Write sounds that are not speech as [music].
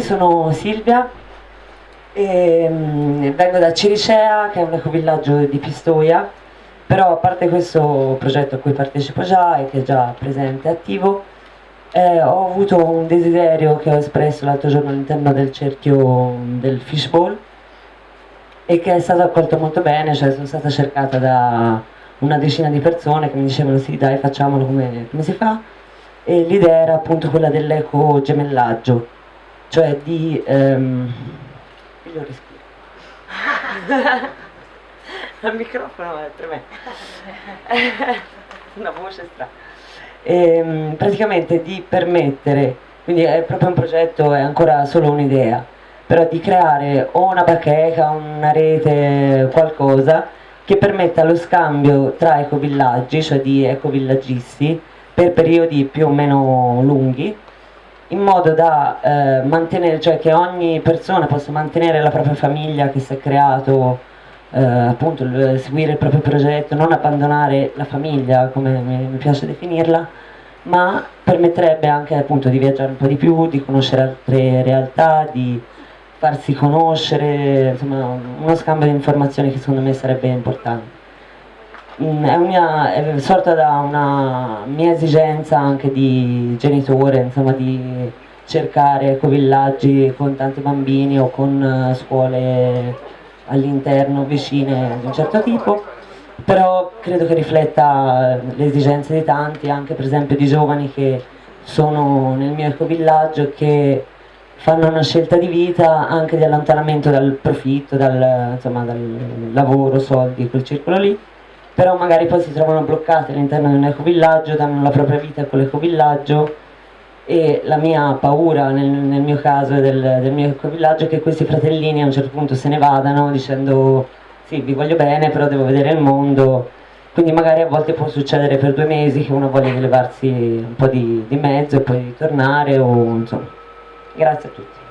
sono Silvia, e, mh, vengo da Ciricea che è un ecovillaggio di Pistoia, però a parte questo progetto a cui partecipo già e che è già presente e attivo, eh, ho avuto un desiderio che ho espresso l'altro giorno all'interno del cerchio del fishbowl e che è stato accolto molto bene, cioè sono stata cercata da una decina di persone che mi dicevano sì dai facciamolo come, come si fa. E l'idea era appunto quella dell'eco gemellaggio, cioè di... Ehm, io respiro. [laughs] al microfono è per me una voce strana e, ehm, praticamente di permettere quindi è proprio un progetto è ancora solo un'idea però di creare o una bacheca una rete qualcosa che permetta lo scambio tra ecovillaggi cioè di ecovillaggisti per periodi più o meno lunghi in modo da eh, mantenere, cioè che ogni persona possa mantenere la propria famiglia che si è creato eh, appunto il, seguire il proprio progetto, non abbandonare la famiglia come mi, piace definirla, ma permetterebbe anche appunto di viaggiare un po' di più, di conoscere altre realtà, di farsi conoscere, insomma uno scambio di informazioni che secondo me sarebbe importante. Mm, è, mia, è, sorta da una mia esigenza anche di genitore, insomma di cercare ecovillaggi con tanti bambini o con uh, scuole all'interno vicine di un certo tipo, però credo che rifletta le esigenze di tanti, anche per esempio di giovani che sono nel mio ecovillaggio e che fanno una scelta di vita anche di allontanamento dal profitto, dal, insomma, dal lavoro, soldi, quel circolo lì, però magari poi si trovano bloccati all'interno di un ecovillaggio, danno la propria vita a quell'ecovillaggio e la mia paura nel, nel mio caso e del, del mio ecovillaggio è che questi fratellini a un certo punto se ne vadano dicendo sì vi voglio bene però devo vedere il mondo. Quindi magari a volte può succedere per due mesi che uno voglia levarsi un po' di, di mezzo e poi tornare o insomma. Grazie a tutti